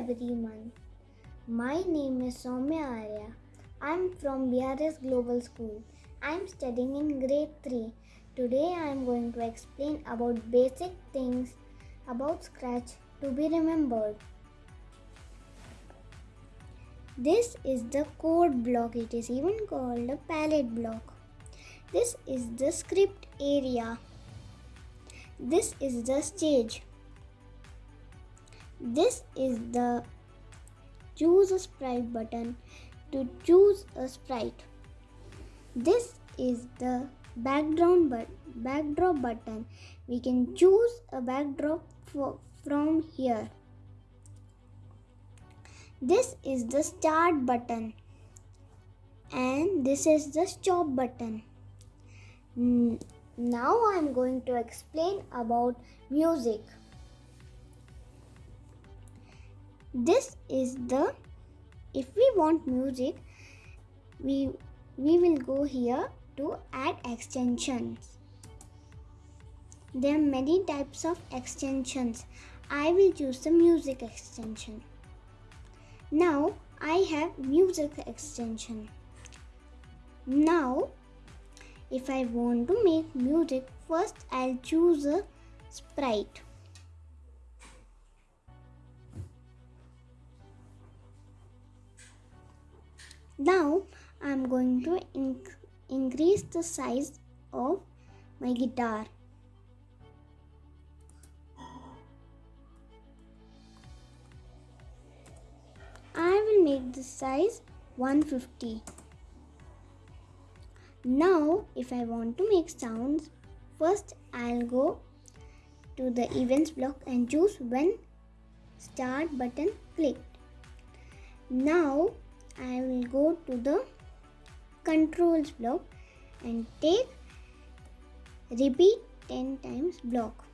everyone. My name is Soumya Arya. I'm from BRS Global School. I'm studying in grade 3. Today I'm going to explain about basic things about Scratch to be remembered. This is the code block. It is even called a palette block. This is the script area. This is the stage. This is the choose a sprite button to choose a sprite. This is the background but backdrop button. We can choose a backdrop for, from here. This is the start button and this is the stop button. Now I am going to explain about music. This is the if we want music we we will go here to add extensions. There are many types of extensions. I will choose the music extension. Now I have music extension. Now if I want to make music first I'll choose a sprite. Now I'm going to inc increase the size of my guitar. I will make the size 150. Now if I want to make sounds, first I'll go to the events block and choose when start button clicked. Now I will go to the controls block and take repeat 10 times block.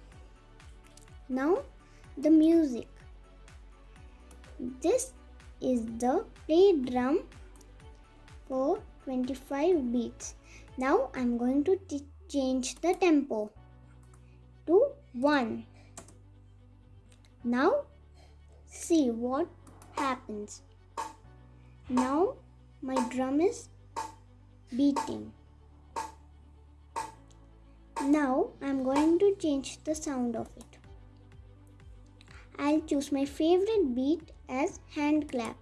Now the music. This is the play drum for 25 beats. Now I'm going to change the tempo to 1. Now see what happens. Now my drum is beating. Now I'm going to change the sound of it. I'll choose my favorite beat as hand clap.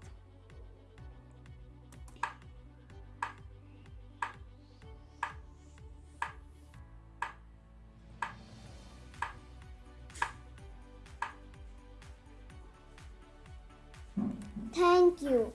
Thank you.